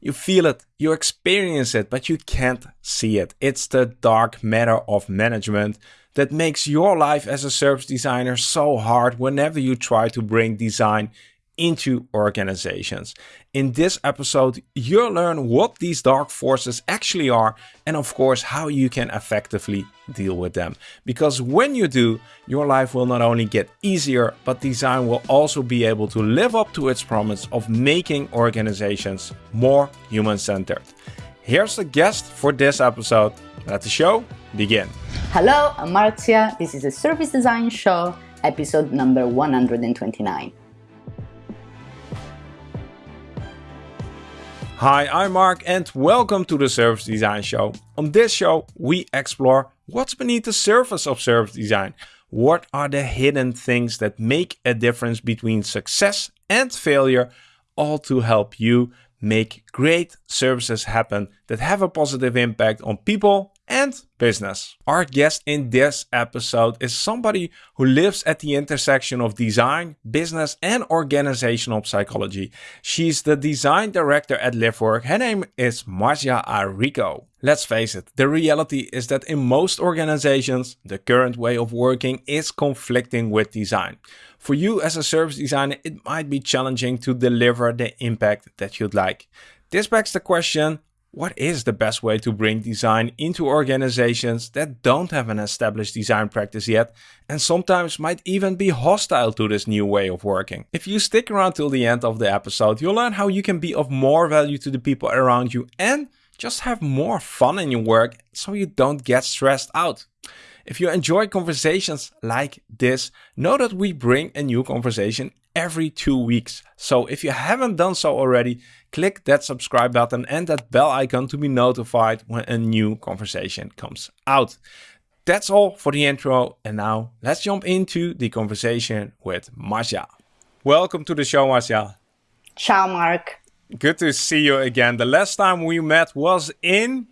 You feel it, you experience it, but you can't see it. It's the dark matter of management that makes your life as a service designer so hard whenever you try to bring design into organizations. In this episode, you'll learn what these dark forces actually are and of course how you can effectively deal with them. Because when you do, your life will not only get easier, but design will also be able to live up to its promise of making organizations more human-centered. Here's the guest for this episode. Let the show begin. Hello, I'm Marzia. This is a Service Design Show, episode number 129. Hi, I'm Mark and welcome to the Service Design Show. On this show, we explore what's beneath the surface of service design. What are the hidden things that make a difference between success and failure, all to help you make great services happen that have a positive impact on people and business. Our guest in this episode is somebody who lives at the intersection of design, business and organizational psychology. She's the design director at LiveWork. Her name is Marzia Aricò. Let's face it, the reality is that in most organizations, the current way of working is conflicting with design. For you as a service designer, it might be challenging to deliver the impact that you'd like. This begs the question, what is the best way to bring design into organizations that don't have an established design practice yet and sometimes might even be hostile to this new way of working? If you stick around till the end of the episode, you'll learn how you can be of more value to the people around you and just have more fun in your work so you don't get stressed out. If you enjoy conversations like this, know that we bring a new conversation every two weeks. So if you haven't done so already, click that subscribe button and that bell icon to be notified when a new conversation comes out. That's all for the intro. And now let's jump into the conversation with Marzia. Welcome to the show, Marzia. Ciao, Mark. Good to see you again. The last time we met was in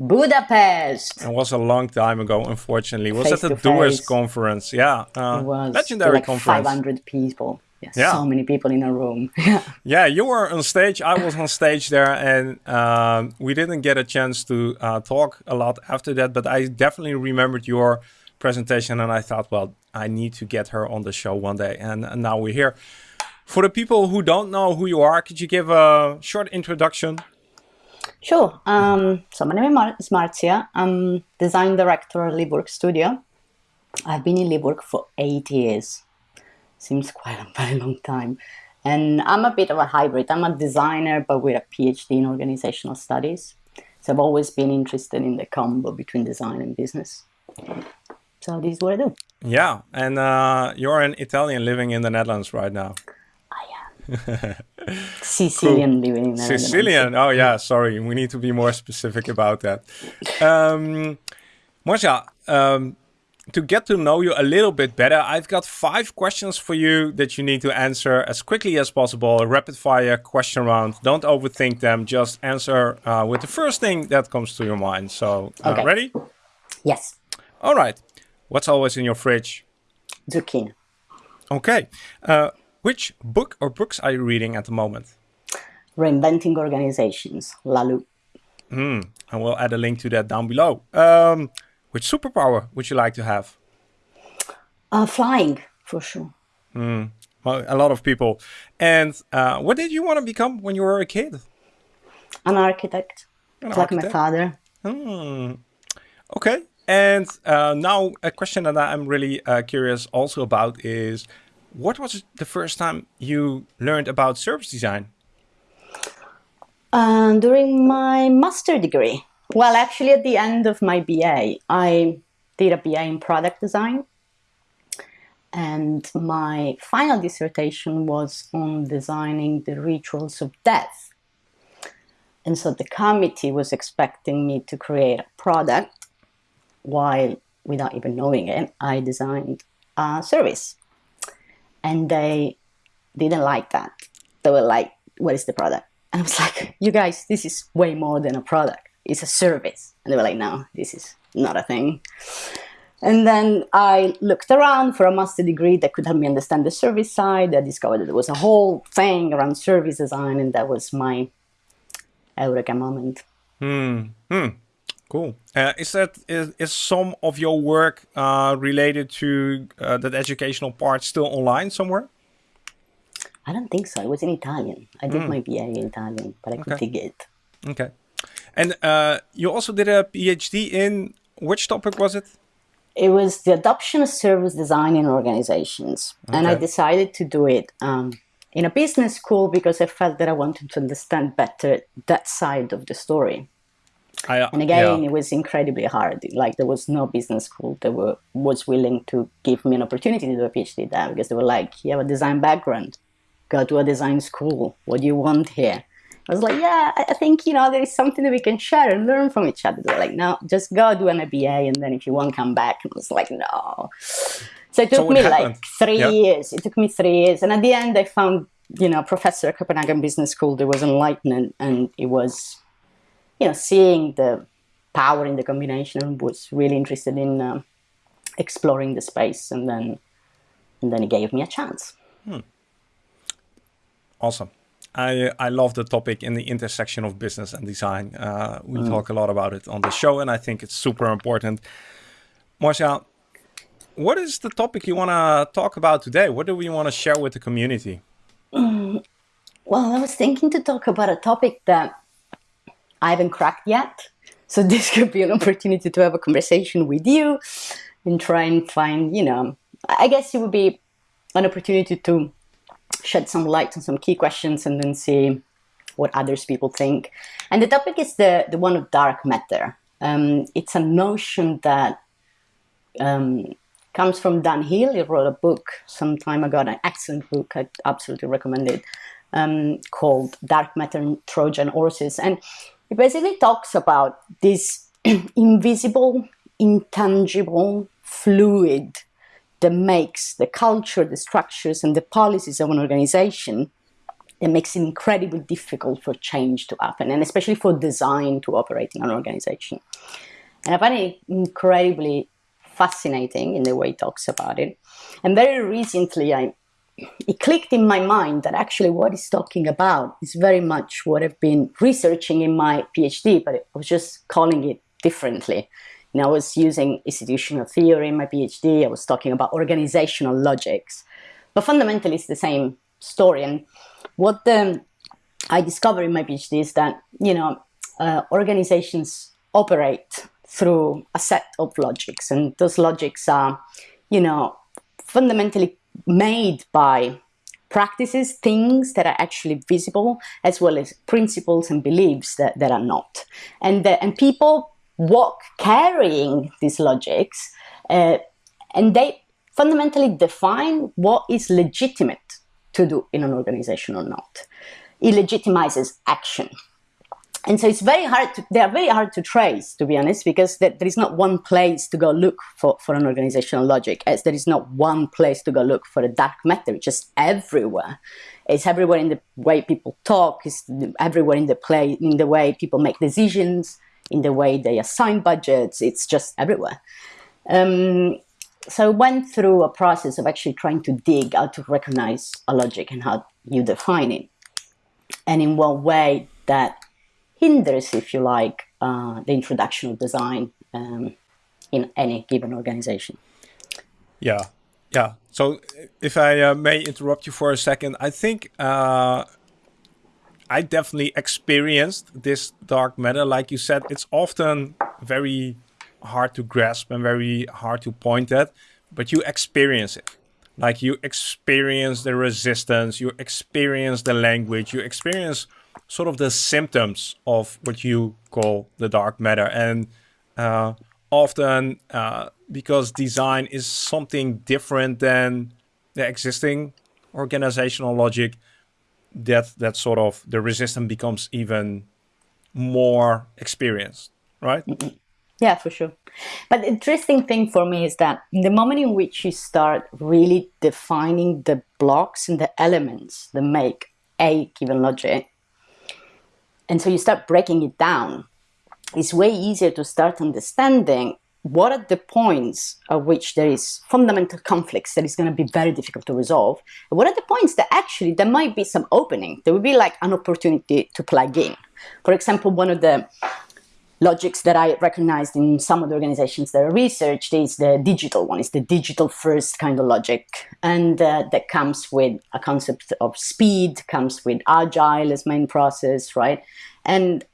Budapest. It was a long time ago, unfortunately. It was Face at the Doers conference. Yeah. Uh, It was legendary like conference. 500 people. Yes, Yeah. so many people in a room. Yeah, Yeah, you were on stage. I was on stage there, and um, we didn't get a chance to uh, talk a lot after that. But I definitely remembered your presentation, and I thought, well, I need to get her on the show one day. And, and now we're here. For the people who don't know who you are, could you give a short introduction? sure. Um, so my name is Mar- is Marzia. I'm design director at LiveWork Studio. I've been in LiveWork for eight years. Seems quite a very long time. And I'm a bit of a hybrid. I'm a designer, but with a PhD in organizational studies. So I've always been interested in the combo between design and business. So this is what I do. Yeah, and uh, you're an Italian living in the Netherlands right now. I am. Sicilian living in the Netherlands. Sicilian. Oh yeah, sorry. We need to be more specific about that. Um, Marzia, um, to get to know you a little bit better, I've got five questions for you that you need to answer as quickly as possible. A rapid fire question round. Don't overthink them. Just answer uh, with the first thing that comes to your mind. So, uh, Okay. ready? Yes, All right. What's always in your fridge? zucchini. Okay. Uh, which book or books are you reading at the moment? Reinventing organizations, Laloux. I will add a link to that down below. Um, which superpower would you like to have? Uh, flying, for sure. Well, a lot of people. And uh, what did you want to become when you were a kid? An architect, An like my father. Okay. And uh, now a question that I'm really uh, curious also about is, what was the first time you learned about service design? Uh, during my master degree, well, actually, at the end of my BA, I did a BA in product design. And my final dissertation was on designing the rituals of death. And so the committee was expecting me to create a product while, without even knowing it, I designed a service. And they didn't like that. They were like, what is the product? And I was like, you guys, this is way more than a product. It's a service. And they were like, no, this is not a thing. And then I looked around for a master degree that could help me understand the service side. I discovered that there was a whole thing around service design, and that was my eureka moment. Hmm. Hmm. Cool. Uh, is that is, is some of your work uh, related to uh, that educational part still online somewhere? I don't think so. It was in Italian. I did mm. my BA in Italian, but I could okay. dig it. Okay. And uh, you also did a PhD in which topic was it? It was the adoption of service design in organizations, okay. and I decided to do it um, in a business school because I felt that I wanted to understand better that side of the story. I, uh, and again, yeah. it was incredibly hard. Like there was no business school that were, was willing to give me an opportunity to do a PhD there because they were like, "You have a design background, go to a design school. What do you want here?" I was like, "Yeah, I think you know there is something that we can share and learn from each other." They were like, "No, just go do an MBA, and then if you want, come back." And I was like, "No." So it took so me happened? like three years. It took me three years, and at the end, I found you know a professor at Copenhagen Business School that was enlightened, and it was you know, seeing the power in the combination and was really interested in uh, exploring the space and then and then it gave me a chance. Hmm. Awesome. I, I love the topic in the intersection of business and design. Uh, we mm. talk a lot about it on the show, and I think it's super important. Marzia, what is the topic you want to talk about today? What do we want to share with the community? Mm. Well, I was thinking to talk about a topic that I haven't cracked yet. So this could be an opportunity to have a conversation with you and try and find, you know, I guess it would be an opportunity to shed some light on some key questions and then see what others people think. And the topic is the, the one of dark matter. Um, it's a notion that um, comes from Dan Hill. He wrote a book some time ago, an excellent book. I absolutely recommend it, um, called Dark Matter and Trojan Horses. And it basically talks about this invisible, intangible fluid that makes the culture, the structures, and the policies of an organization that makes it incredibly difficult for change to happen, and especially for design to operate in an organization. And I find it incredibly fascinating in the way he talks about it. And very recently, I it clicked in my mind that actually what he's talking about is very much what I've been researching in my PhD, but I was just calling it differently. Know, I was using institutional theory in my PhD, I was talking about organizational logics, but fundamentally it's the same story. And what the, I discovered in my PhD is that, you know, uh, organizations operate through a set of logics, and those logics are, you know, fundamentally made by practices, things that are actually visible, as well as principles and beliefs that, that are not. And, the, and people walk carrying these logics, uh, and they fundamentally define what is legitimate to do in an organization or not. It legitimizes action. And so it's very hard to, they are very hard to trace to be honest because there, is not one place to go look for, for an organizational logic as there is not one place to go look for a dark matter. It's just everywhere. It's everywhere in the way people talk. It's everywhere in the play in the way people make decisions in the way they assign budgets it's just everywhere um, so I went through a process of actually trying to dig how to recognize a logic and how you define it and in what way that hinders, if you like, uh, the introduction of design um, in any given organization. Yeah, yeah. So if I uh, may interrupt you for a second, I think uh, I definitely experienced this dark matter. Like you said, it's often very hard to grasp and very hard to point at, but you experience it. Like you experience the resistance, you experience the language, you experience sort of the symptoms of what you call the dark matter. And uh, often, uh, because design is something different than the existing organizational logic, that that sort of the resistance becomes even more experienced, right? Yeah, for sure. But the interesting thing for me is that the moment in which you start really defining the blocks and the elements that make a given logic, and so you start breaking it down. It's way easier to start understanding what are the points at which there is fundamental conflicts that is going to be very difficult to resolve. What are the points that actually there might be some opening? There will be like an opportunity to plug in. For example, one of the logics that I recognized in some of the organizations that I researched is the digital one, is the digital first kind of logic. And uh, that comes with a concept of speed, comes with agile as main process, right? And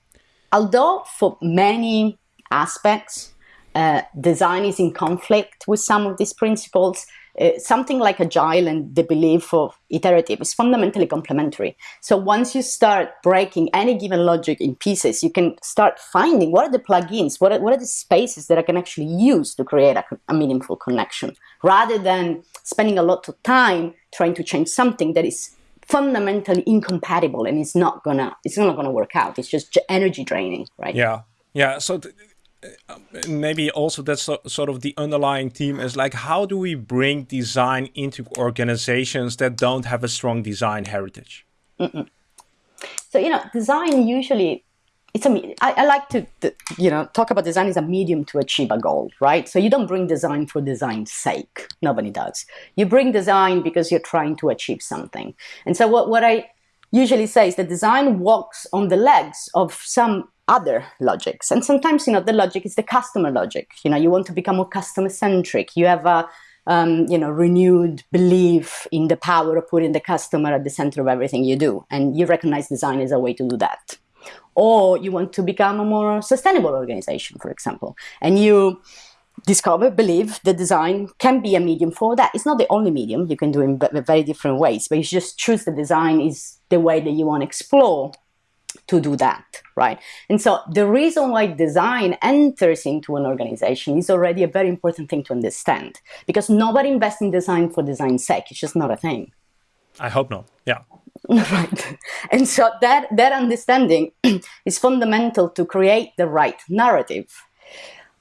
although for many aspects, uh, design is in conflict with some of these principles, uh, something like agile and the belief of iterative is fundamentally complementary. So once you start breaking any given logic in pieces, you can start finding what are the plugins, what are, what are the spaces that I can actually use to create a, a meaningful connection, rather than spending a lot of time trying to change something that is fundamentally incompatible and it's not gonna it's not gonna work out. It's just energy draining, right? Yeah, yeah. So maybe also that's sort of the underlying theme is like how do we bring design into organizations that don't have a strong design heritage? Mm -mm. so you know design usually it's a I, I like to, you know talk about design as a medium to achieve a goal right? So you don't bring design for design's sake. Nobody does. You bring design because you're trying to achieve something. And so what, what i usually say is that design walks on the legs of some other logics. And sometimes, you know, the logic is the customer logic. You know, you want to become more customer centric. You have a, um, you know, renewed belief in the power of putting the customer at the center of everything you do. And you recognize design as a way to do that. Or you want to become a more sustainable organization, for example. And you discover, believe that design can be a medium for that. It's not the only medium. You can do it in very different ways, but you just choose the design is the way that you want to explore to do that, right? And so the reason why design enters into an organization is already a very important thing to understand because nobody invests in design for design's sake. It's just not a thing. I hope not. Yeah. right. And so that, that understanding is fundamental to create the right narrative.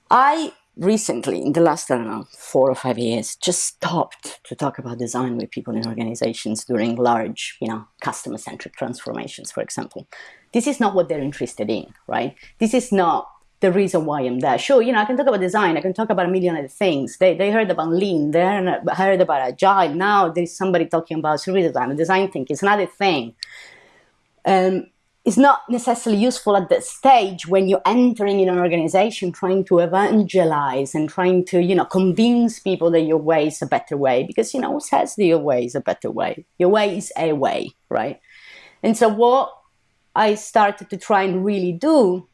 I recently, in the last, I don't know, four or five years, just stopped to talk about design with people in organizations during large, you know, customer-centric transformations, for example. This is not what they're interested in, right? This is not the reason why I'm there. Sure, you know, I can talk about design, I can talk about a million other things. They, they heard about lean, they heard about agile. Now there's somebody talking about service design, design thinking. It's another thing. Um, it's not necessarily useful at that stage when you're entering in an organization trying to evangelize and trying to you know convince people that your way is a better way because you know who says that your way is a better way your way is a way right and so what i started to try and really do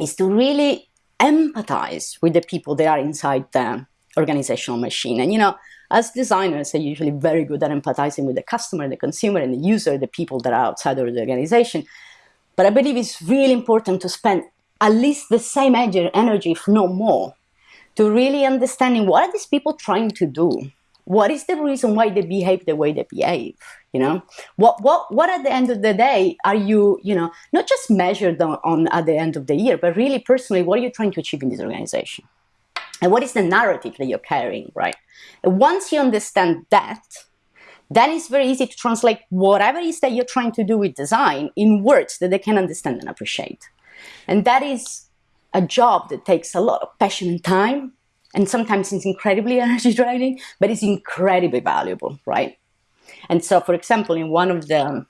is to really empathize with the people that are inside the organizational machine and you know as designers are usually very good at empathizing with the customer the consumer and the user the people that are outside of the organization but I believe it's really important to spend at least the same energy, if not more, to really understanding what are these people trying to do? What is the reason why they behave the way they behave? You know, what what what at the end of the day are you, you know, not just measured on, on at the end of the year, but really personally, what are you trying to achieve in this organization? And what is the narrative that you're carrying, right? Once you understand that, then it's very easy to translate whatever it is that you're trying to do with design in words that they can understand and appreciate. And that is a job that takes a lot of passion and time, and sometimes it's incredibly energy draining, but it's incredibly valuable, right? And so, for example, in one of the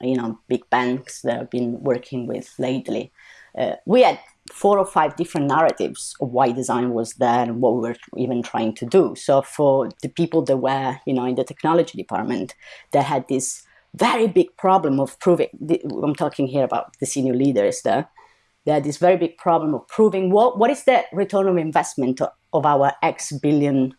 you know big banks that I've been working with lately, uh, we had four or five different narratives of why design was there and what we were even trying to do. So for the people that were, you know, in the technology department, they had this very big problem of proving, I'm talking here about the senior leaders there, they had this very big problem of proving what, what is the return of investment of our X billion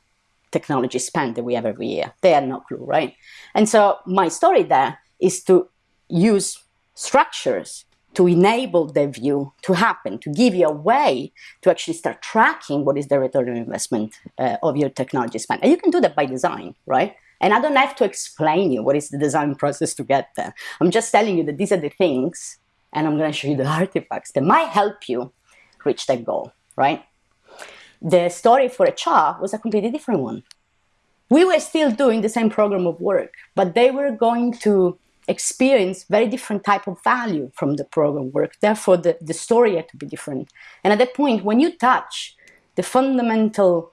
technology spend that we have every year. They had no clue, right? And so my story there is to use structures to enable the view to happen, to give you a way to actually start tracking what is the return on investment uh, of your technology spend. And you can do that by design, right? And I don't have to explain you what is the design process to get there. I'm just telling you that these are the things, and I'm going to show you the artifacts that might help you reach that goal, right? The story for HR was a completely different one. We were still doing the same program of work, but they were going to experience very different type of value from the program work. Therefore, the, the story had to be different. And at that point, when you touch the fundamental,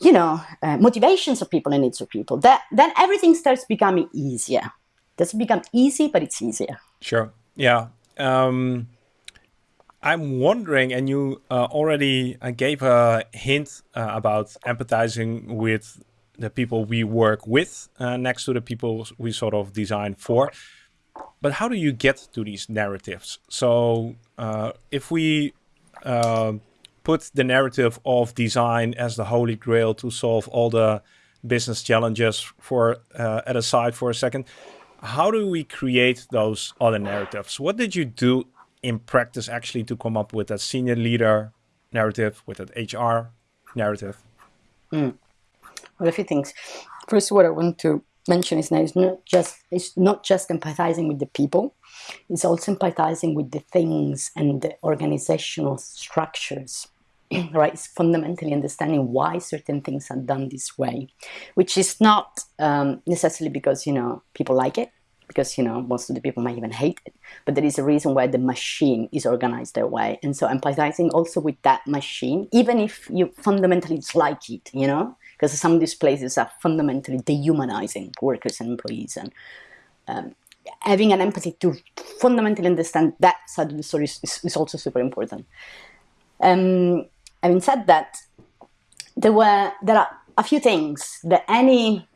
you know, uh, motivations of people and needs of people, that then everything starts becoming easier. Doesn't become easy, but it's easier. Sure. Yeah. um, I'm wondering, and you uh, already uh, gave a hint uh, about empathizing with the people we work with uh, next to the people we sort of design for. But how do you get to these narratives? So uh, if we put the narrative of design as the holy grail to solve all the business challenges for at a side for a second, how do we create those other narratives? What did you do in practice actually to come up with a senior leader narrative, with an HR narrative? Mm. Well, a few things. First, what I want to mention is that it's not just it's not just empathizing with the people; it's also empathizing with the things and the organizational structures. right, it's fundamentally understanding why certain things are done this way, which is not um, necessarily because you know people like it, because you know most of the people might even hate it. But there is a reason why the machine is organized that way. And so empathizing also with that machine even if you fundamentally dislike it you know because some of these places are fundamentally dehumanizing workers and employees. And um, having an empathy to fundamentally understand that side of the story is, is also super important. Um, having said that there were there are a few things that any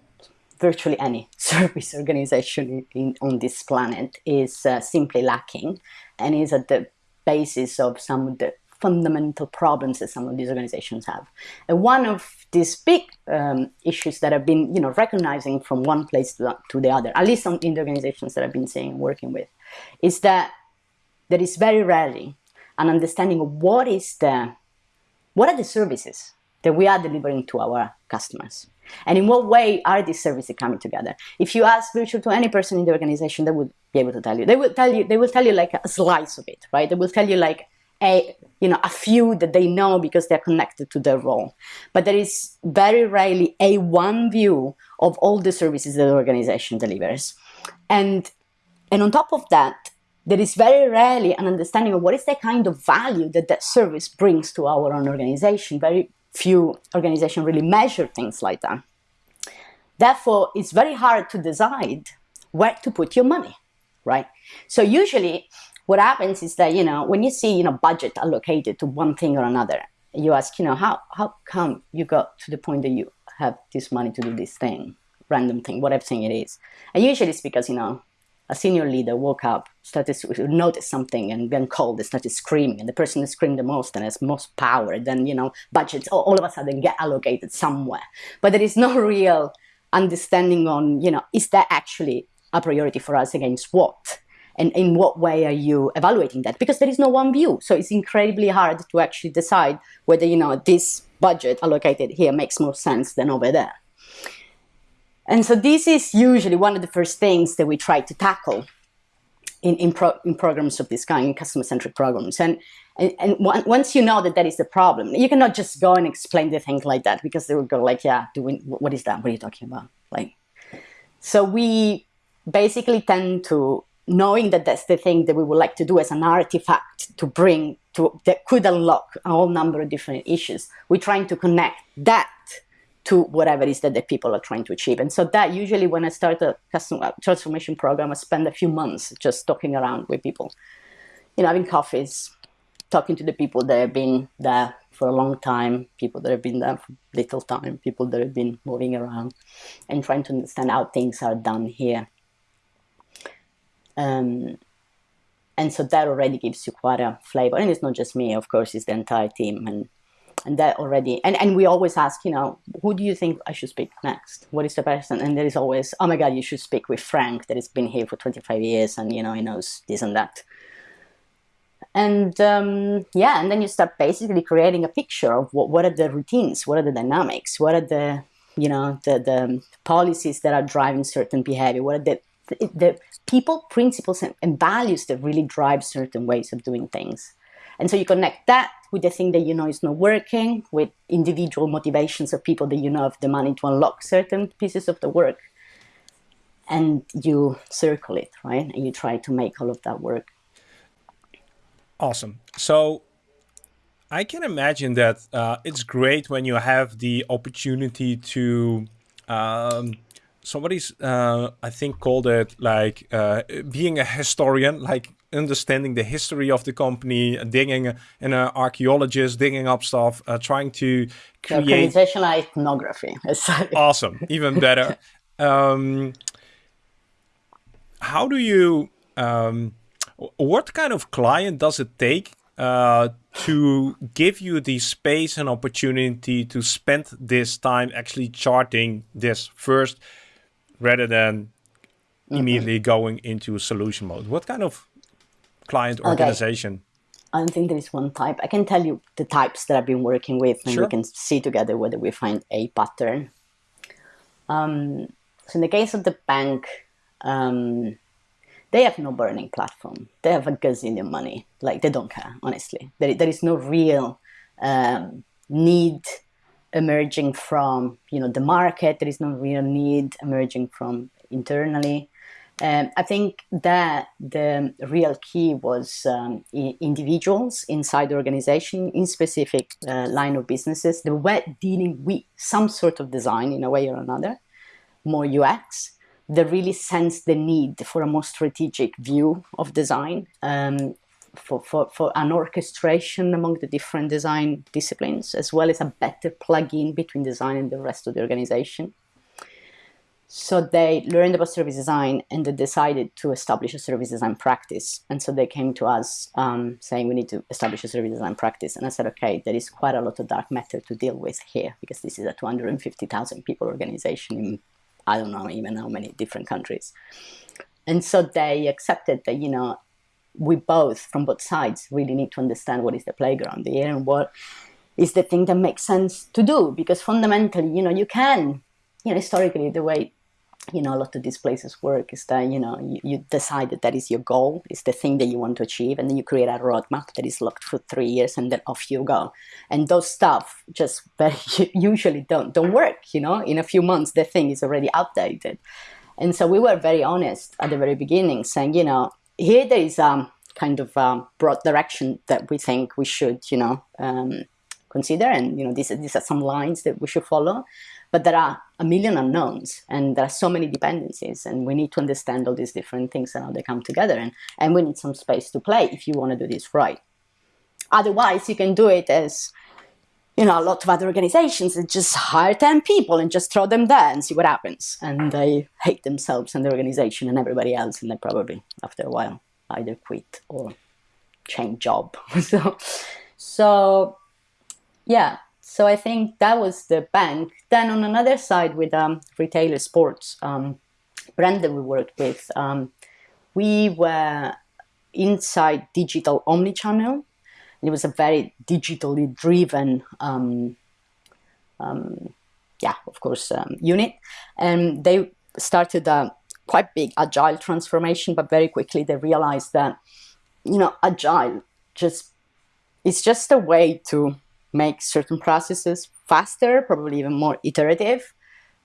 virtually any service organization in, on this planet is uh, simply lacking and is at the basis of some of the fundamental problems that some of these organizations have. And one of these big um, issues that I've been, you know, recognizing from one place to the, to the other, at least in the organizations that I've been seeing and working with, is that there is very rarely an understanding of what is the, what are the services that we are delivering to our customers. And in what way are these services coming together? If you ask virtually to any person in the organization, they would be able to tell you. They will tell you. They will tell you like a slice of it, right? They will tell you like a you know a few that they know because they're connected to their role. But there is very rarely a one view of all the services that the organization delivers, and and on top of that, there is very rarely an understanding of what is the kind of value that that service brings to our own organization. Very few organizations really measure things like that. Therefore, it's very hard to decide where to put your money, right? So usually what happens is that, you know, when you see, you know, budget allocated to one thing or another, you ask, you know, how, how come you got to the point that you have this money to do this thing, random thing, whatever thing it is. And usually it's because, you know, a senior leader woke up, started to notice something and then called and started screaming. And the person that screamed the most and has most power, then, you know, budgets all of a sudden get allocated somewhere. But there is no real understanding on, you know, is that actually a priority for us against what? And in what way are you evaluating that? Because there is no one view. So it's incredibly hard to actually decide whether, you know, this budget allocated here makes more sense than over there. And so this is usually one of the first things that we try to tackle in, in, pro, in programs of this kind, in customer-centric programs. And, and, and once you know that that is the problem, you cannot just go and explain the things like that because they will go like, yeah, doing, what is that? What are you talking about? Like, so we basically tend to, knowing that that's the thing that we would like to do as an artifact to bring to, that could unlock a whole number of different issues, we're trying to connect that to whatever it is that the people are trying to achieve. And so that usually when I start a customer uh, transformation program, I spend a few months just talking around with people, you know, having coffees, talking to the people that have been there for a long time, people that have been there for little time, people that have been moving around, and trying to understand how things are done here. Um, and so that already gives you quite a flavor. And it's not just me, of course, it's the entire team. And and that already and, and we always ask you know who do you think i should speak next? What is the person? And there is always oh my god you should speak with frank that has been here for 25 years and you know he knows this and that. And um, yeah and then you start basically creating a picture of what, what are the routines what are the dynamics what are the you know the, the policies that are driving certain behavior what are the the people principles and, and values that really drive certain ways of doing things and so you connect that with the thing that you know is not working, with individual motivations of people that you know have the money to unlock certain pieces of the work. And you circle it, right? And you try to make all of that work. Awesome. So I can imagine that uh, it's great when you have the opportunity to. Um, somebody's, uh, I think, called it like uh, being a historian, like understanding the history of the company, digging an uh, archaeologist, digging up stuff, uh, trying to create organizational ethnography. awesome, even better. um, how do you? Um, what kind of client does it take uh, to give you the space and opportunity to spend this time actually charting this first rather than mm -hmm. immediately going into a solution mode? What kind of client organization? Okay. I don't think there is one type. I can tell you the types that I've been working with, and sure. we can see together whether we find a pattern. Um, so in the case of the bank, um, they have no burning platform. They have a gazillion money. Like they don't care, honestly. There, there is no real um, need emerging from you know the market. There is no real need emerging from internally. Um, I think that the real key was um, individuals inside the organization in specific uh, line of businesses. They were dealing with some sort of design in a way or another, more UX, they really sense the need for a more strategic view of design, um, for, for, for an orchestration among the different design disciplines, as well as a better plug-in between design and the rest of the organization. So they learned about service design and they decided to establish a service design practice. And so they came to us um, saying we need to establish a service design practice. And I said, okay, there is quite a lot of dark matter to deal with here because this is a 250,000 people organization in I don't know even how many different countries. And so they accepted that, you know, we both, from both sides, really need to understand what is the playground there and what is the thing that makes sense to do. Because fundamentally, you know, you can, you know, historically, the way you know, a lot of these places work is that, you know, you, you decide that that is your goal, is the thing that you want to achieve, and then you create a roadmap that is locked for three years, and then off you go. And those stuff just very usually don't don't work. You know, in a few months the thing is already outdated. And so we were very honest at the very beginning, saying, you know, here there is a um, kind of a broad direction that we think we should, you know, um, consider, and you know, these these are some lines that we should follow. But there are a million unknowns and there are so many dependencies and we need to understand all these different things and how they come together and, and we need some space to play if you want to do this right. Otherwise, you can do it as you know, a lot of other organizations and just hire 10 people and just throw them there and see what happens. And they hate themselves and the organization and everybody else. And they probably, after a while, either quit or change job. so, so, yeah, so I think that was the bank. Then on another side with um, retailer sports um, brand that we worked with, um, we were inside digital omnichannel. It was a very digitally driven, um, um, yeah, of course, um, unit. And they started a quite big agile transformation, but very quickly they realized that, you know, agile just, it's just a way to make certain processes faster, probably even more iterative.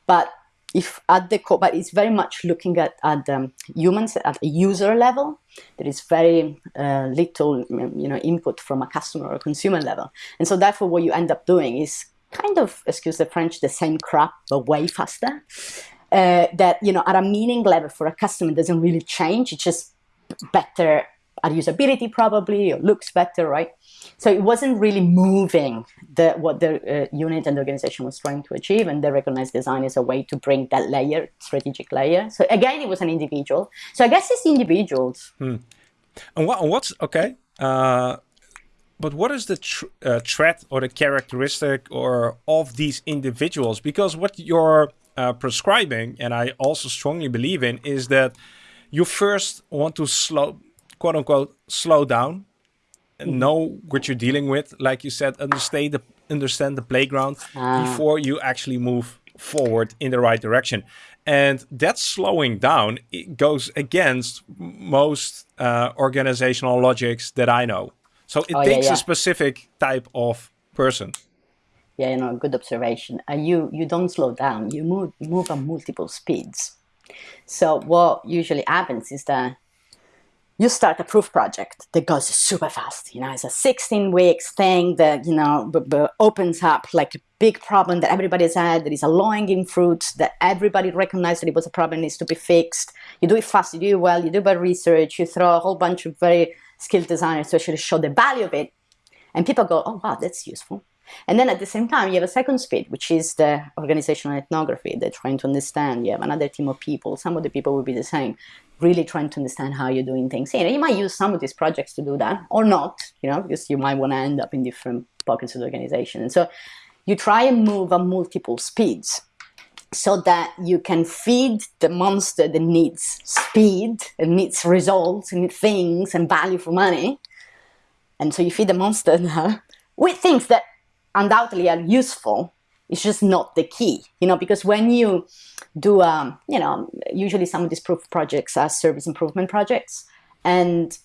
But if at the core, but it's very much looking at, at um, humans at a user level. There is very uh, little, you know, input from a customer or consumer level, and so therefore, what you end up doing is kind of, excuse the French, the same crap but way faster. Uh, that you know, at a meaning level for a customer doesn't really change. It's just better at usability, probably, or looks better, right? So it wasn't really moving the, what the uh, unit and the organization was trying to achieve, and they recognized design as a way to bring that layer, strategic layer. So again, it was an individual. So I guess it's individuals. Hmm. And what, what's okay? Uh, but what is the tr uh, threat or the characteristic or of these individuals? Because what you're uh, prescribing, and I also strongly believe in, is that you first want to slow, quote unquote, slow down know what you're dealing with. Like you said, understand the understand the playground ah. before you actually move forward in the right direction. And that slowing down it goes against most uh, organizational logics that I know. So it oh, takes yeah, yeah. a specific type of person. Yeah, you know, good observation. Uh, you you don't slow down. You move move at multiple speeds. So what usually happens is that you start a proof project that goes super fast. You know, it's a 16 weeks thing that, you know, opens up like a big problem that everybody's had, that is a low-hanging fruit, that everybody recognized that it was a problem needs to be fixed. You do it fast, you do it well, you do bad research, you throw a whole bunch of very skilled designers to actually show the value of it. And people go, oh, wow, that's useful. And then at the same time, you have a second speed, which is the organizational ethnography. They're trying to understand. You have another team of people. Some of the people will be the same, really trying to understand how you're doing things. And you might use some of these projects to do that or not, you know, because you might want to end up in different pockets of the organization. And so you try and move at multiple speeds so that you can feed the monster that needs speed and needs results and things and value for money. And so you feed the monster now with things that undoubtedly are useful. It's just not the key, you know, because when you do, um, you know, usually some of these proof projects are service improvement projects, and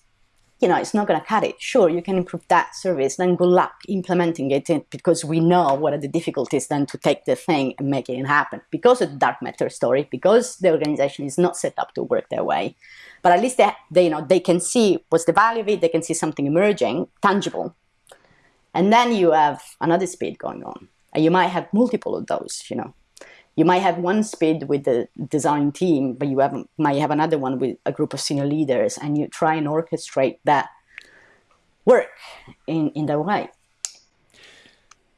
you know, it's not going to cut it. Sure, you can improve that service, then good luck implementing it because we know what are the difficulties then to take the thing and make it happen. Because of the dark matter story, because the organization is not set up to work that way. But at least they, they, you know, they can see what's the value of it, they can see something emerging, tangible. And then you have another speed going on. And you might have multiple of those, you know you might have one speed with the design team, but you have, might have another one with a group of senior leaders, and you try and orchestrate that work in, in that way.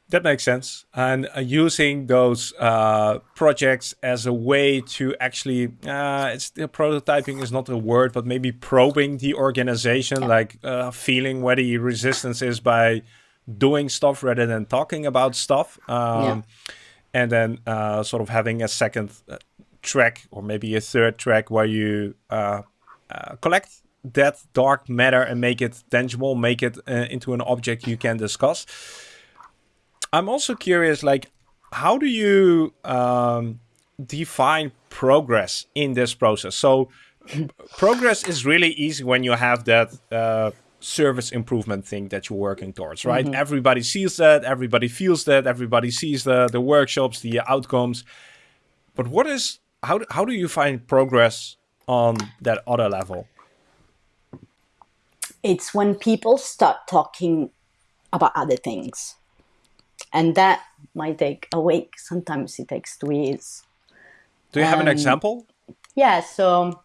That makes sense. And uh, using those uh, projects as a way to actually, uh, it's the prototyping is not a word, but maybe probing the organization, yeah. like uh, feeling where the resistance is by doing stuff rather than talking about stuff. Um, yeah and then uh, sort of having a second uh, track or maybe a third track where you uh, uh, collect that dark matter and make it tangible, make it uh, into an object you can discuss. I'm also curious, like, how do you um, define progress in this process? So, progress is really easy when you have that uh, service improvement thing that you're working towards, right? Mm-hmm. Everybody sees that, everybody feels that, everybody sees the the workshops, the outcomes. But what is how how do you find progress on that other level? It's when people start talking about other things. And that might take a week. Sometimes it takes two years. Do you have an example? Yeah, so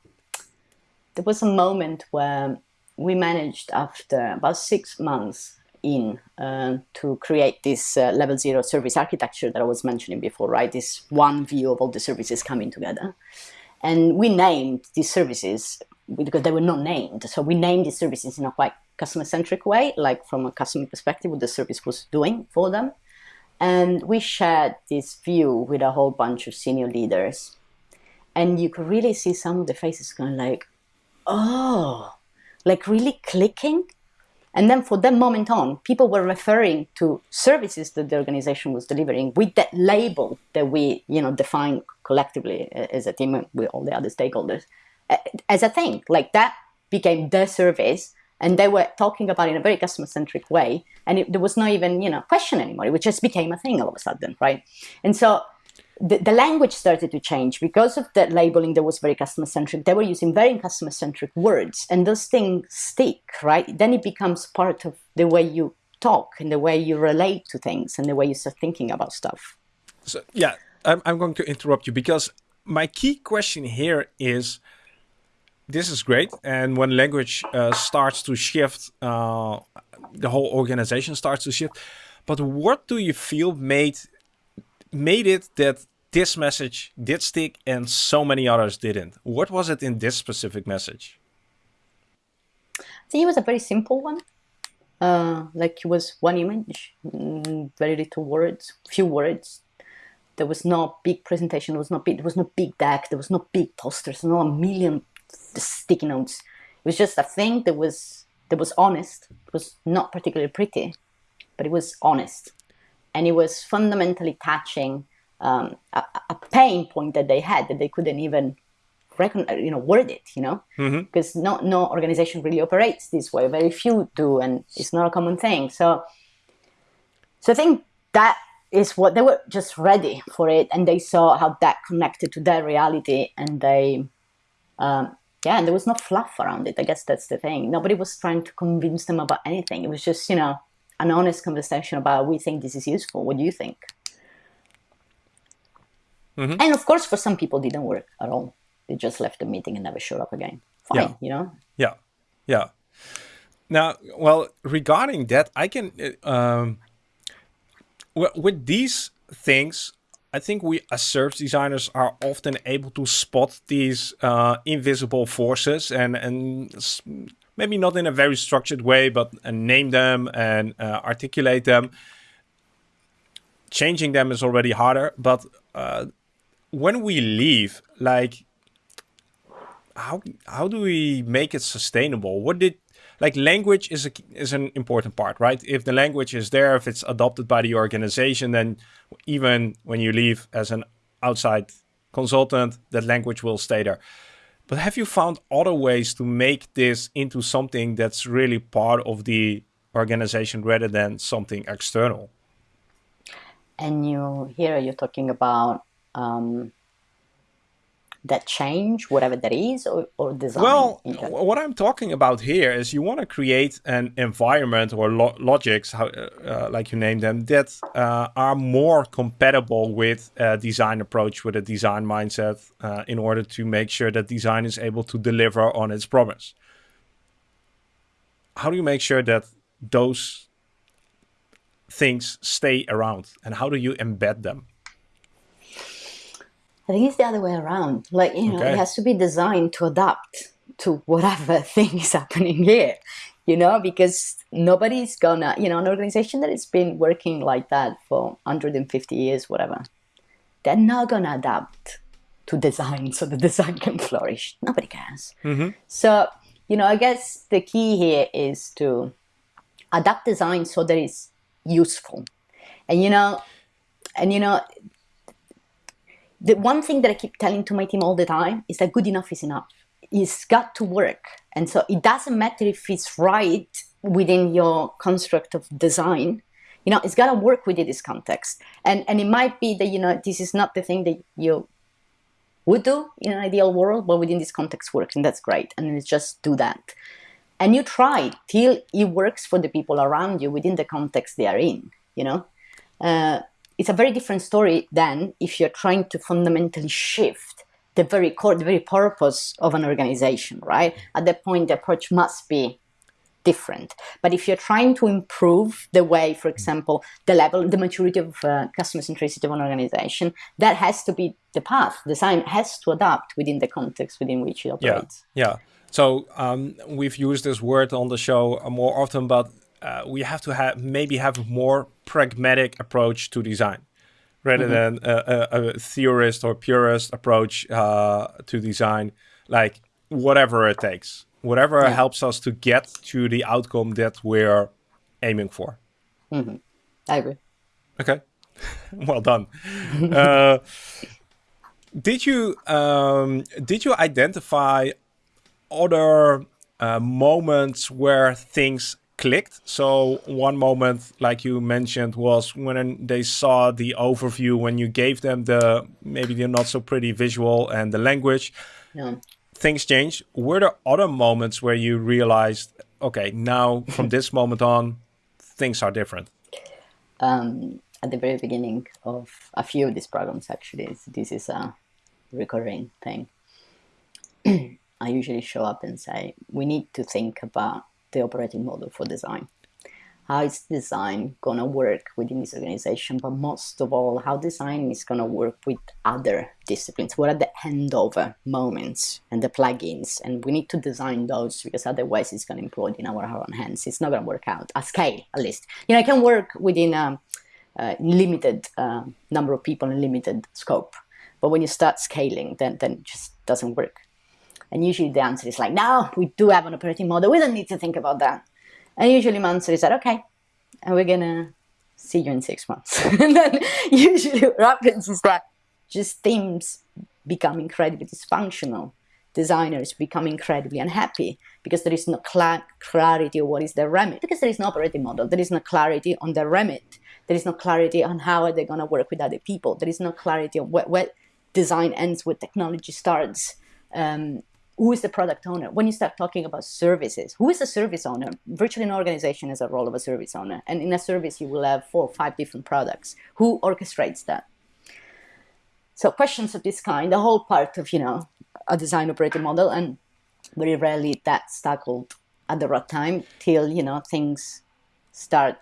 there was a moment where we managed after about six months in uh, to create this uh, level zero service architecture that I was mentioning before, right? This one view of all the services coming together. And we named these services because they were not named. So we named these services in a quite customer centric way, like from a customer perspective, what the service was doing for them. And we shared this view with a whole bunch of senior leaders. And you could really see some of the faces going like, oh, like really clicking. And then for that moment on, people were referring to services that the organization was delivering with that label that we, you know, define collectively as a team with all the other stakeholders as a thing. Like that became the service and they were talking about it in a very customer centric way and it, there was not even you know question anymore it just became a thing all of a sudden right and so the, the language started to change because of that labeling that was very customer centric. They were using very customer centric words, and those things stick, right? Then it becomes part of the way you talk and the way you relate to things and the way you start thinking about stuff. So, yeah, I'm, I'm going to interrupt you because my key question here is this is great. And when language uh, starts to shift, uh, the whole organization starts to shift. But what do you feel made made it that this message did stick and so many others didn't? What was it in this specific message? I think it was a very simple one. Uh, like it was one image, mm, very little words, few words. There was no big presentation. There was no big. There was no big deck. There was no big posters. No a million sticky notes. It was just a thing that was that was honest. It was not particularly pretty, but it was honest and it was fundamentally touching um, a, a, pain point that they had that they couldn't even recognize, you know, word it, you know, because mm-hmm. no no organization really operates this way. Very few do, and it's not a common thing. So, so I think that is what they were just ready for it, and they saw how that connected to their reality, and they um, yeah, and there was no fluff around it. I guess that's the thing. Nobody was trying to convince them about anything. It was just, you know, an honest conversation about we think this is useful. What do you think? Mm-hmm. And of course, for some people, didn't work at all. They just left the meeting and never showed up again. Fine, yeah. you know. Yeah, yeah. Now, well, regarding that, I can uh, um, with these things, I think we as service designers are often able to spot these uh, invisible forces and and maybe not in a very structured way, but uh, name them and uh, articulate them. Changing them is already harder, but uh, when we leave, like, how how do we make it sustainable? What did like language is a, is an important part, right? If the language is there, if it's adopted by the organization, then even when you leave as an outside consultant, that language will stay there. But have you found other ways to make this into something that's really part of the organization rather than something external? And you here you're talking about um, that change, whatever that is, or, or design? Well, what I'm talking about here is you want to create an environment or lo logics, how, uh, uh, like you name them, that uh, are more compatible with a design approach, with a design mindset, uh, in order to make sure that design is able to deliver on its promise. How do you make sure that those things stay around, and how do you embed them? I think it's the other way around. Like, you know, okay. it has to be designed to adapt to whatever thing is happening here, you know, because nobody's gonna, you know, an organization that has been working like that for 150 years, whatever, they're not gonna adapt to design so the design can flourish. Nobody cares. Mm-hmm. So, you know, I guess the key here is to adapt design so that it's useful. And, you know, and, you know, the one thing that I keep telling to my team all the time is that good enough is enough. It's got to work. And so it doesn't matter if it's right within your construct of design. You know, it's got to work within this context. And, and it might be that, you know, this is not the thing that you would do in an ideal world, but within this context works. And that's great. And it's just do that. And you try till it works for the people around you within the context they are in, you know. Uh, it's a very different story than if you're trying to fundamentally shift the very core, the very purpose of an organization, right? At that point, the approach must be different. But if you're trying to improve the way, for example, the level, the maturity of uh, customer centricity of an organization, that has to be the path. Design has to adapt within the context within which it operates. Yeah. yeah. So um, we've used this word on the show more often, but uh, we have to have maybe have a more pragmatic approach to design rather mm -hmm. than a, a, a, theorist or purist approach uh, to design like whatever it takes whatever yeah. helps us to get to the outcome that we're aiming for mm -hmm. i agree okay well done uh, did you um, did you identify other uh, moments where things clicked. So one moment, like you mentioned, was when they saw the overview, when you gave them the maybe the not so pretty visual and the language. Yeah. Things changed. Were there other moments where you realized, okay, now from this moment on, things are different? Um, at the very beginning of a few of these programs, actually, this is a recurring thing. I usually show up and say, we need to think about the operating model for design. How is design gonna work within this organization, but most of all, how design is gonna work with other disciplines. What are the handover uh, moments and the plugins? And we need to design those because otherwise it's gonna implode in our own hands. It's not gonna work out at scale, at least. You know, it can work within a, a limited uh, number of people and limited scope. But when you start scaling, then, then it just doesn't work. And usually the answer is like, no, we do have an operating model. We don't need to think about that. And usually my answer is that, okay, and we're going to see you in six months. and then usually what happens is that just teams become incredibly dysfunctional. Designers become incredibly unhappy because there is no cl clarity of what is their remit. Because there is no operating model. There is no clarity on their remit. There is no clarity on how are they going to work with other people. There is no clarity on what, what design ends, what technology starts. Um, who is the product owner? When you start talking about services, who is the service owner? Virtually an organization has a role of a service owner. And in a service, you will have four or five different products. Who orchestrates that? So questions of this kind, the whole part of, you know, a design operating model, and very rarely that's tackled at the right time till, you know, things start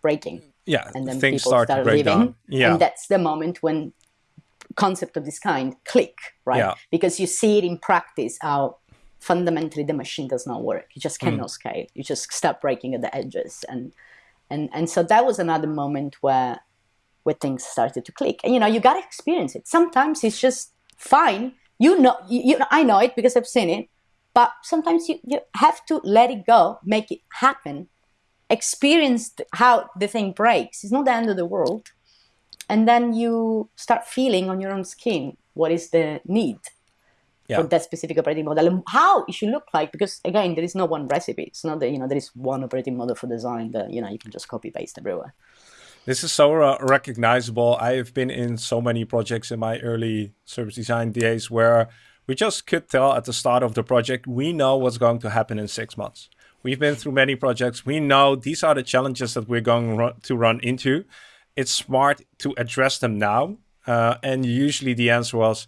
breaking. Yeah, and then things people start, start to break leaving. down. Yeah, And that's the moment when concept of this kind click, right? Yeah. Because you see it in practice how fundamentally the machine does not work. You just Mm. cannot scale. You just start breaking at the edges. And and and so that was another moment where where things started to click. And you know, you gotta experience it. Sometimes it's just fine. You know you, you I know it because I've seen it. But sometimes you, you have to let it go, make it happen, experience how the thing breaks. It's not the end of the world and then you start feeling on your own skin what is the need Yeah. for that specific operating model and how it should look like because again there is no one recipe it's not that you know there is one operating model for design that you know you can just copy paste everywhere This is so uh, recognizable. I have been in so many projects in my early service design days where we just could tell at the start of the project, we know what's going to happen in six months. We've been through many projects. We know these are the challenges that we're going to run into. It's smart to address them now. Uh, and usually the answer was,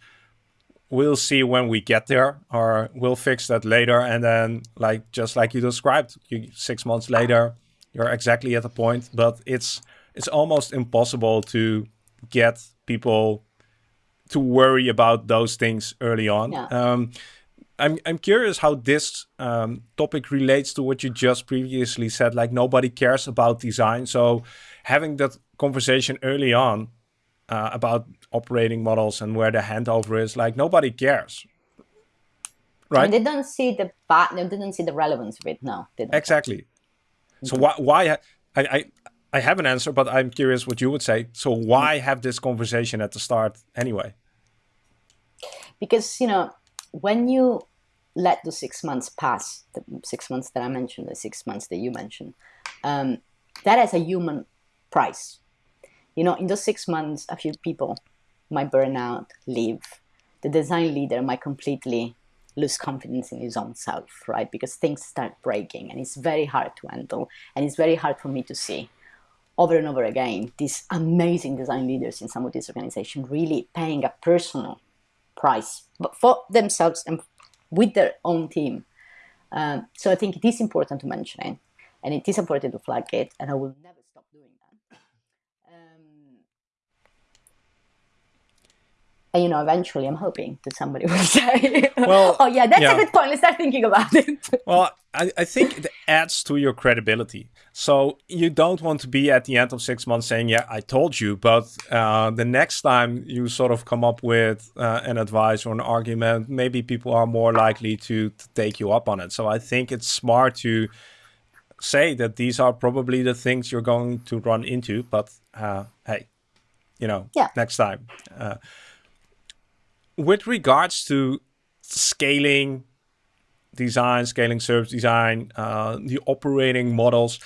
we'll see when we get there or we'll fix that later. And then like, just like you described, you, six months later, you're exactly at the point, but it's, it's almost impossible to get people to worry about those things early on. Yeah. Um, I'm I'm curious how this um, topic relates to what you just previously said. Like nobody cares about design, so having that conversation early on uh, about operating models and where the handover is, like nobody cares, right? and they don't see the they didn't see the relevance of it no they don't. Exactly. So why why I, I I have an answer, but I'm curious what you would say. So why have this conversation at the start anyway? because you know when you let the six months pass the six months that i mentioned the six months that you mentioned um, that as a human price. You know in those six months a few people might burn out leave. The design leader might completely lose confidence in his own self right? Because things start breaking and it's very hard to handle and it's very hard for me to see over and over again these amazing design leaders in some of these organizations really paying a personal price but for themselves and with their own team. Um, so I think it is important to mention it, and it is important to flag it, and I will never stop doing that. Um, and you know, eventually, I'm hoping that somebody will say, Well, "Oh yeah, that's yeah. a good point. Let's start thinking about it." Well, I, I think it adds to your credibility. So you don't want to be at the end of six months saying, "Yeah, I told you," but uh, the next time you sort of come up with uh, an advice or an argument, maybe people are more likely to, to take you up on it. So I think it's smart to say that these are probably the things you're going to run into. But uh, hey, you know, Yeah. next time. Uh, with regards to scaling design, scaling service design, uh, the operating models.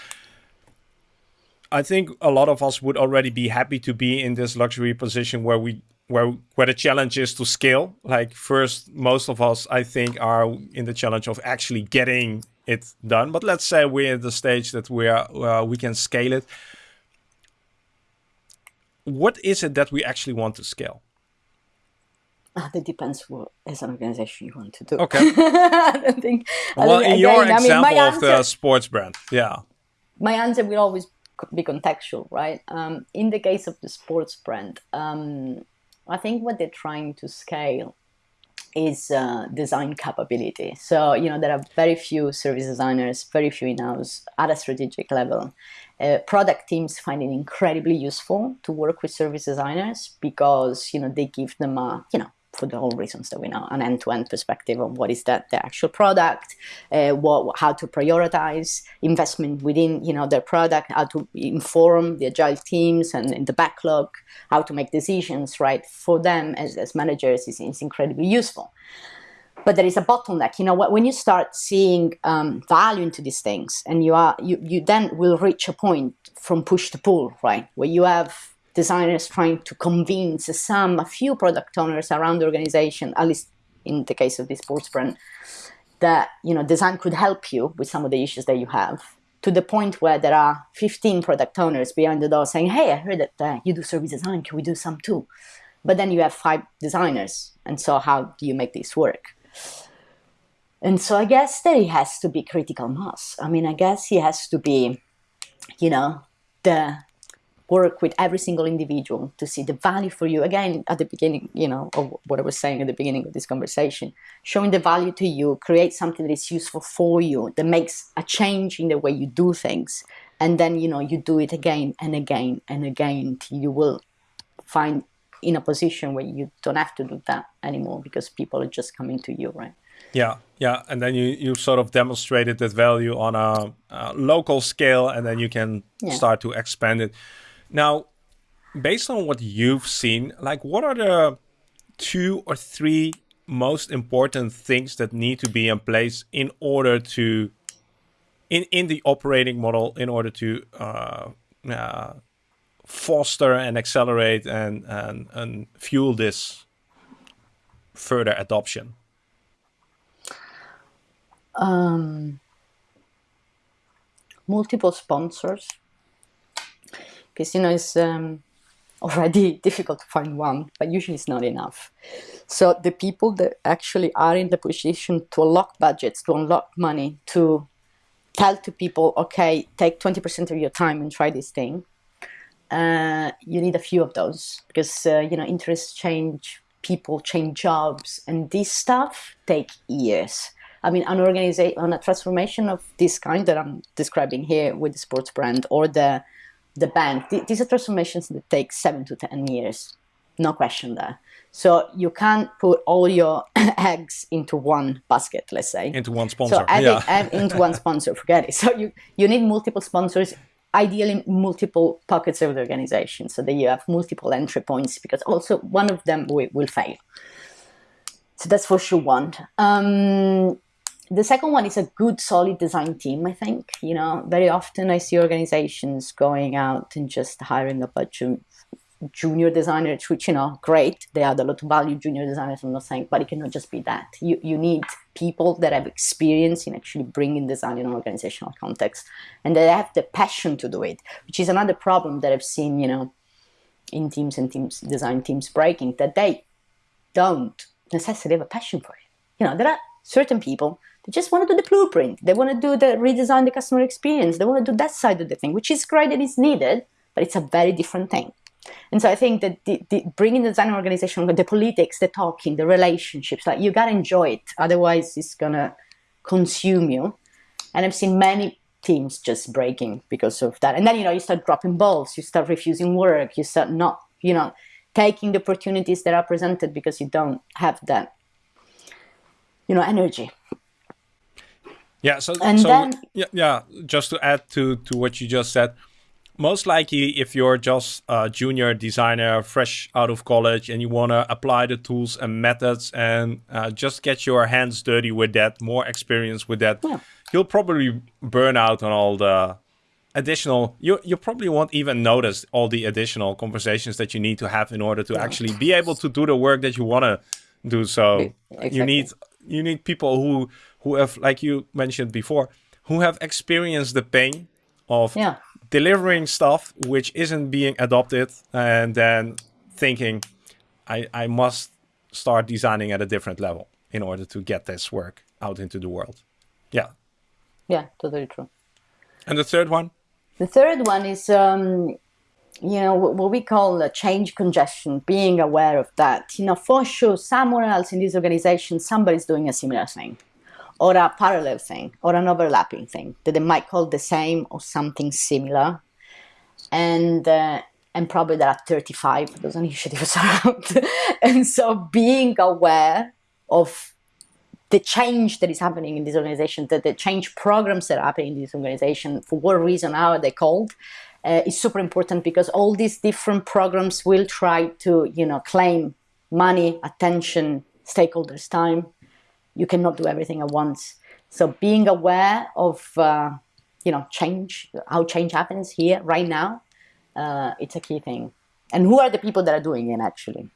I think a lot of us would already be happy to be in this luxury position where we where where the challenge is to scale. Like first, most of us I think are in the challenge of actually getting it done. But let's say we're at the stage that we are uh, we can scale it. What is it that we actually want to scale? Ah, that depends what as an organization you want to do. Okay. I don't think. I Well, don't- in your again, I mean, example of the sports brand, yeah. my answer will always be contextual, right? Um, in the case of the sports brand, um, I think what they're trying to scale is uh, design capability. So, you know, there are very few service designers, very few in-house at a strategic level. Uh, product teams find it incredibly useful to work with service designers because, you know, they give them a, you know, for the whole reasons that we know, an end-to-end perspective of what is that the actual product, uh, what, how to prioritize investment within you know their product, how to inform the agile teams and, and the backlog, how to make decisions right for them as, as managers is, is incredibly useful. But there is a bottleneck. You know, wh- when you start seeing um, value into these things, and you are you, you then will reach a point from push to pull, right, where you have designers trying to convince some, a few product owners around the organization, at least in the case of this sports brand, that you know design could help you with some of the issues that you have to the point where there are 15 product owners behind the door saying, "Hey, I heard that uh, you do service design. Can we do some too?" But then you have five designers, and so how do you make this work? And so I guess there has to be critical mass. I mean, I guess he has to be, you know, the work with every single individual to see the value for you. Again, at the beginning, you know, of what I was saying at the beginning of this conversation, showing the value to you, create something that is useful for you, that makes a change in the way you do things. And then, you know, you do it again and again and again till you will find in a position where you don't have to do that anymore because people are just coming to you, right? Yeah, yeah, and then you you sort of demonstrated that value on a, a local scale, and then you can yeah. start to expand it. Now, based on what you've seen, like what are the two or three most important things that need to be in place in order to in in the operating model in order to uh, uh, foster and accelerate and, and and fuel this further adoption? Um, multiple sponsors you know it's um, already difficult to find one, but usually it's not enough. So the people that actually are in the position to unlock budgets, to unlock money, to tell to people, okay, take 20% of your time and try this thing. Uh, you need a few of those because uh, you know interests change, people change jobs, and this stuff take years. I mean, an organization, on a transformation of this kind that I'm describing here with the sports brand or the the bank, th these are transformations that take seven to ten years, no question there. So you can't put all your eggs into one basket, let's say. Into one sponsor. So yeah. into one sponsor, forget it. So you, you need multiple sponsors, ideally multiple pockets of the organization so that you have multiple entry points because also one of them will, will fail. So that's for sure one. Um, the second one is a good, solid design team, I think. You know, very often I see organizations going out and just hiring a bunch of junior designers, which, you know, great. They add a lot of value, junior designers, I'm not saying, but it cannot just be that. You, you need people that have experience in actually bringing design in an organizational context and that have the passion to do it, which is another problem that I've seen, you know, in teams and teams, design teams breaking, that they don't necessarily have a passion for it. You know, there are certain people they just want to do the blueprint. They want to do the redesign the customer experience. They want to do that side of the thing, which is great and is needed, but it's a very different thing. And so I think that the, the, bringing the design organization, the politics, the talking, the relationships, like you gotta enjoy it. Otherwise, it's gonna consume you. And I've seen many teams just breaking because of that. And then you know you start dropping balls, you start refusing work, you start not, you know, taking the opportunities that are presented because you don't have that, you know, energy. Yeah. So, and so then, yeah, yeah. Just to add to to what you just said, most likely if you're just a junior designer, fresh out of college, and you want to apply the tools and methods and uh, just get your hands dirty with that, more experience with that, yeah. you'll probably burn out on all the additional you you probably won't even notice all the additional conversations that you need to have in order to yeah. actually be able to do the work that you want to do so exactly. you need you need people who who have, like you mentioned before, who have experienced the pain of yeah. delivering stuff which isn't being adopted and then thinking, I, I must start designing at a different level in order to get this work out into the world. Yeah. Yeah, totally true. And the third one? The third one is, um, you know, what we call a change congestion, being aware of that. You know, for sure, somewhere else in this organization, somebody's doing a similar thing or a parallel thing or an overlapping thing that they might call the same or something similar. And uh, and probably there are 35 of those initiatives around. and so being aware of the change that is happening in this organization, that the change programs that are happening in this organization, for what reason, how are they called, uh, is super important because all these different programs will try to, you know, claim money, attention, stakeholders' time, you cannot do everything at once. So being aware of uh, you know change, how change happens here right now, uh, it's a key thing. And who are the people that are doing it actually?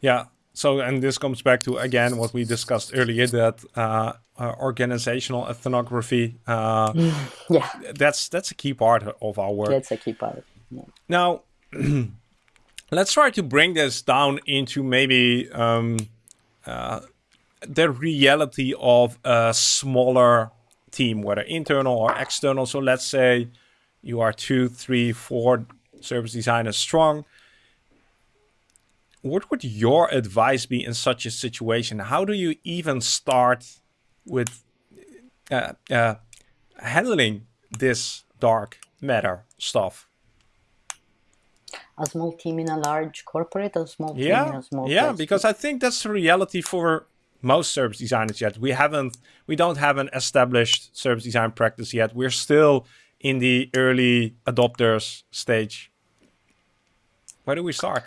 Yeah, so, and this comes back to again what we discussed earlier that uh, uh, organizational ethnography. Uh, yeah, that's that's a key part of our work. That's a key part. Yeah. Now, let's try to bring this down into maybe um, uh, the reality of a smaller team, whether internal or external. So let's say you are two, three, four service designers strong what would your advice be in such a situation? How do you even start with uh, uh, handling this dark matter stuff? A small team in a large corporate, a small team yeah, in a small yeah, place? because I think that's the reality for most service designers yet. We haven't, we don't have an established service design practice yet. We're still in the early adopters stage. Where do we start?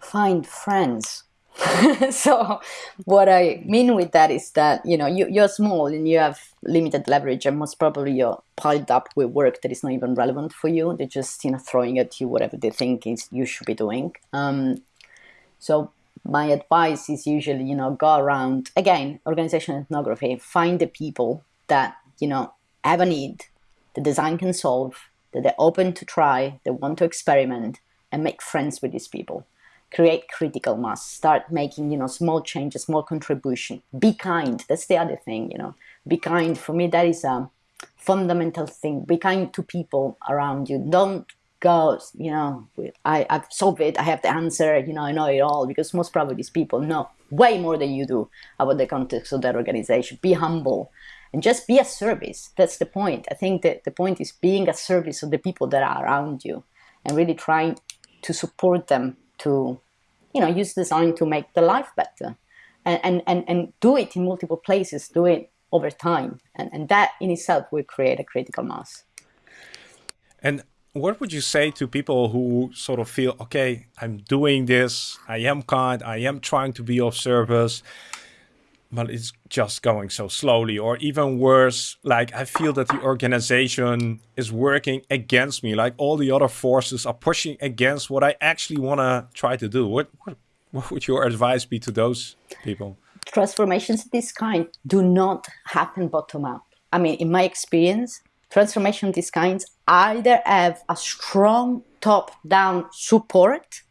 find friends. so what I mean with that is that you know you, you're small and you have limited leverage and most probably you're piled up with work that is not even relevant for you. They're just you know throwing at you whatever they think is you should be doing. Um, so my advice is usually you know go around again organization ethnography find the people that you know have a need the design can solve that they're open to try they want to experiment and make friends with these people. Create critical mass. Start making you know small changes small contribution. Be kind. That's the other thing you know. Be kind. For me that is a fundamental thing. Be kind to people around you. Don't go you know I, i've solved it. I have the answer. You know i know it all because most probably these people know way more than you do about the context of that organization. Be humble and just be a service. That's the point. I think that the point is being a service of the people that are around you and really trying to support them to you know use design to make the life better and and and, and do it in multiple places do it over time. And, and that in itself will create a critical mass. And what would you say to people who sort of feel okay i'm doing this. I am kind. I am trying to be of service but it's just going so slowly. Or even worse like i feel that the organization is working against me. Like all the other forces are pushing against what i actually want to try to do. What, what, what would your advice be to those people? Transformations of this kind do not happen bottom up. I mean in my experience transformation of these kinds either have a strong top down support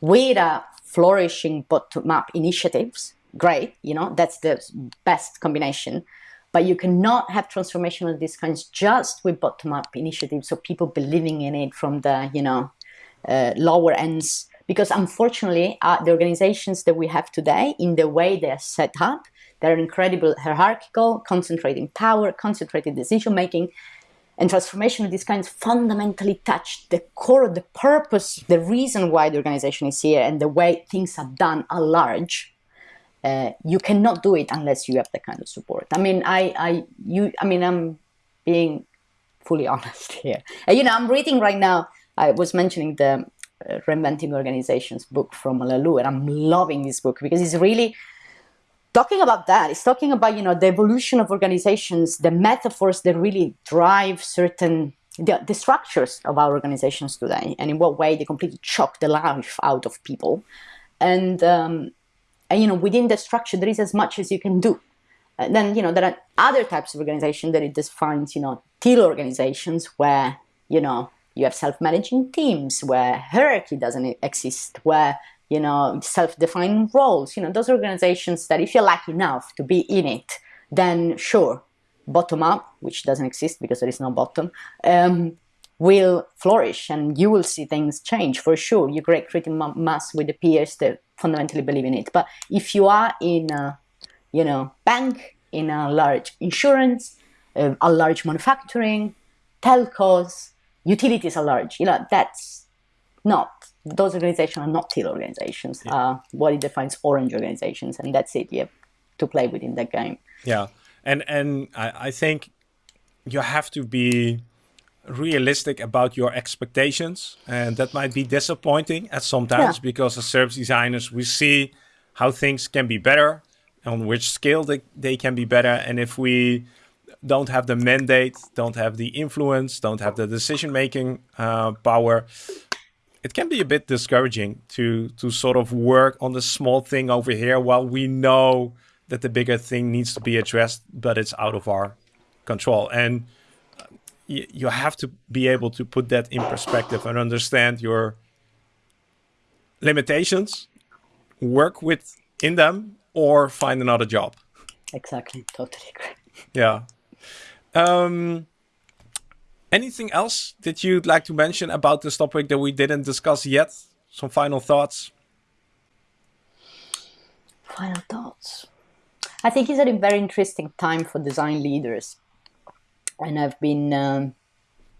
with a flourishing bottom up initiatives great, you know, that's the best combination. But you cannot have transformation of these kinds just with bottom-up initiatives, so people believing in it from the, you know, uh, lower ends. Because unfortunately, uh, the organizations that we have today, in the way they are set up, they're incredible hierarchical, concentrating power, concentrated decision making, and transformation of these kinds fundamentally touch the core, the purpose, the reason why the organization is here, and the way things are done at large uh, you cannot do it unless you have that kind of support. I mean, I, I, you, I mean, I'm being fully honest here. And, you know, I'm reading right now. I was mentioning the uh, Reinventing Organizations book from Laloux, and I'm loving this book because it's really talking about that. It's talking about you know the evolution of organizations, the metaphors that really drive certain the, the structures of our organizations today, and in what way they completely choke the life out of people. And um, and you know within the structure there is as much as you can do and then you know there are other types of organization that it defines you know teal organizations where you know you have self-managing teams where hierarchy doesn't exist where you know self-defined roles you know those organizations that if you're lucky enough to be in it then sure bottom up which doesn't exist because there is no bottom um, will flourish and you will see things change for sure you create critical mass with the peers that fundamentally believe in it. But if you are in a, you know, bank, in a large insurance, uh, a large manufacturing, telcos, utilities are large, you know, that's not, those organizations are not teal organizations. Yeah. Uh, what it defines orange organizations, and that's it. You have to play within that game. Yeah. And, and I, I think you have to be realistic about your expectations and that might be disappointing at sometimes yeah. because as service designers we see how things can be better on which scale they, they can be better and if we don't have the mandate don't have the influence don't have the decision making uh, power it can be a bit discouraging to to sort of work on the small thing over here while we know that the bigger thing needs to be addressed, but it's out of our control. And you, you have to be able to put that in perspective and understand your limitations, work within them, or find another job. Exactly, totally agree. Yeah. Um, anything else that you'd like to mention about this topic that we didn't discuss yet? Some final thoughts? Final thoughts. I think it's a very interesting time for design leaders. And I've been um,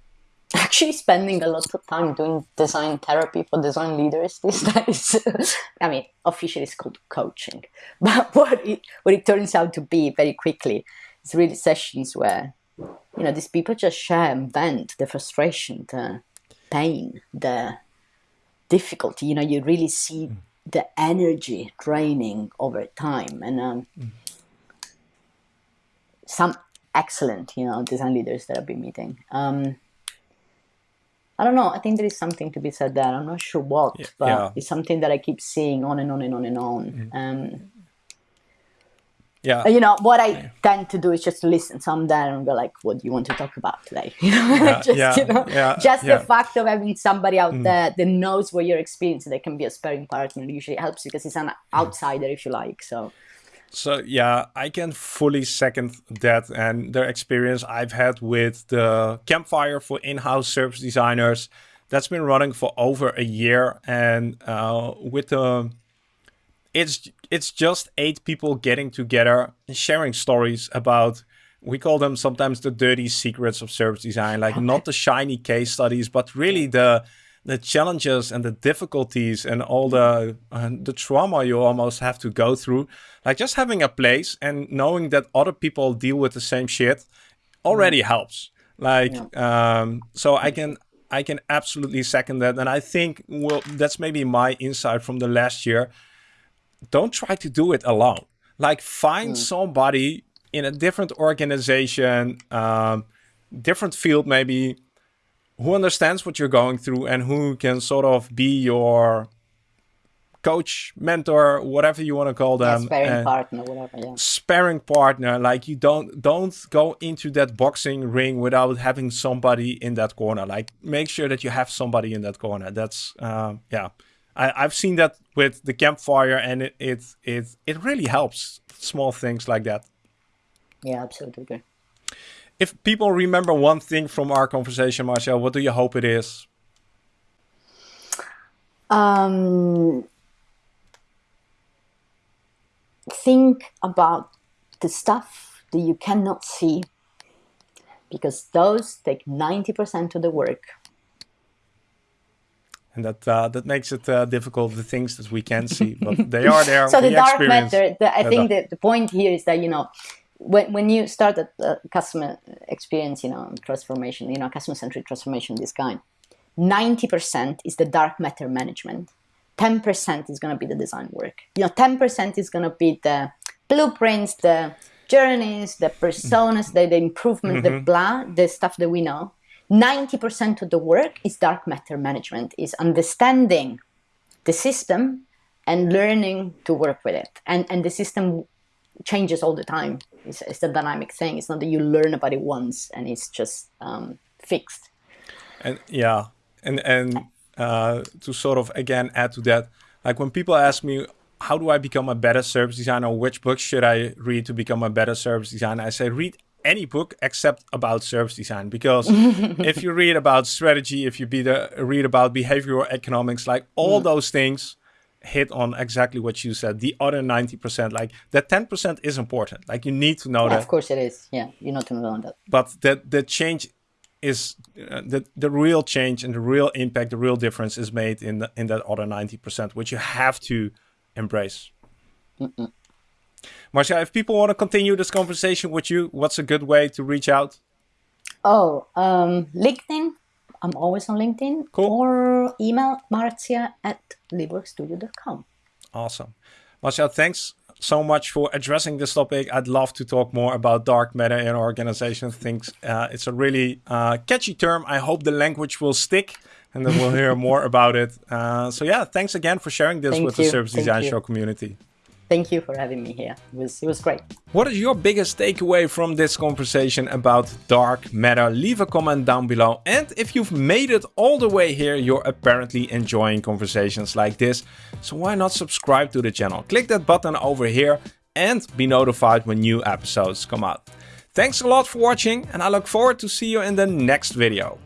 actually spending a lot of time doing design therapy for design leaders these days. I mean, officially it's called coaching, but what it, what it turns out to be very quickly is really sessions where, you know, these people just share and vent the frustration, the pain, the difficulty. You know, you really see mm. the energy draining over time. And um, mm. some excellent, you know, design leaders that I've been meeting. Um, I don't know. I think there is something to be said there. I'm not sure what, yeah, but yeah. it's something that I keep seeing on and on and on and on. Mm. Um, yeah. You know, what I yeah. tend to do is just listen. So I'm there and go like, what do you want to talk about today? You know, yeah, just, yeah, you know, just the fact of having somebody out mm. there that knows what you're experiencing, that can be a sparring partner usually helps because it's an outsider, if you like. So so yeah, I can fully second that and the experience I've had with the campfire for in-house service designers. That's been running for over a year, and uh, with the it's it's just eight people getting together and sharing stories about we call them sometimes the dirty secrets of service design like not the shiny case studies but really the the challenges and the difficulties and all the uh, the trauma you almost have to go through. Like just having a place and knowing that other people deal with the same shit already mm. helps. Like yeah. um so i can i can absolutely second that. And i think well that's maybe my insight from the last year don't try to do it alone like find mm. somebody in a different organization um different field maybe who understands what you're going through and who can sort of be your coach, mentor, whatever you want to call them. Yeah, sparring partner, whatever. Yeah. Sparring partner. Like you don't don't go into that boxing ring without having somebody in that corner. Like make sure that you have somebody in that corner. That's um, yeah. I, I've seen that with the campfire, and it it it, it really helps. Small things like that. Yeah, absolutely if people remember one thing from our conversation, Marzia, what do you hope it is? Um, think about the stuff that you cannot see because those take 90% of the work. And that uh, that makes it uh, difficult, the things that we can see, but they are there. so the dark matter, the, I think that the point here is that, you know, when, when you start a, a customer experience, you know, transformation, you know, customer-centric transformation this kind, 90% is the dark matter management. 10% is going to be the design work. You know, 10% is going to be the blueprints, the journeys, the personas, the, the improvement, mm-hmm. the blah, the stuff that we know. 90% of the work is dark matter management, is understanding the system and learning to work with it. And, and the system changes all the time. It's, it's a dynamic thing. It's not that you learn about it once and it's just um, fixed. And yeah, and and uh, to sort of again add to that, like when people ask me, how do I become a better service designer? Which books should I read to become a better service designer? I say read any book except about service design because if you read about strategy, if you be the, read about behavioral economics, like all mm. those things hit on exactly what you said. The other 90%, like that 10% is important. Like you need to know yeah, that. Of course it is. Yeah, you need to know that. But that the change is uh, the the real change and the real impact, the real difference is made in the, in that other 90%, which you have to embrace. Mm -mm. Marzia, if people want to continue this conversation with you, what's a good way to reach out? Oh, um, LinkedIn I'm always on LinkedIn cool. or email marzia at liveworkstudio.com. Awesome. Marzia, thanks so much for addressing this topic. I'd love to talk more about dark matter in organizations. Thinks uh, it's a really uh, catchy term. I hope the language will stick and then we'll hear more about it. Uh, so yeah, thanks again for sharing this Thank with you. the Service Thank Design you. Show community. Thank you for having me here. It was, it was great. What is your biggest takeaway from this conversation about dark matter? Leave a comment down below. And if you've made it all the way here, you're apparently enjoying conversations like this. So why not subscribe to the channel? Click that button over here and be notified when new episodes come out. Thanks a lot for watching and I look forward to see you in the next video.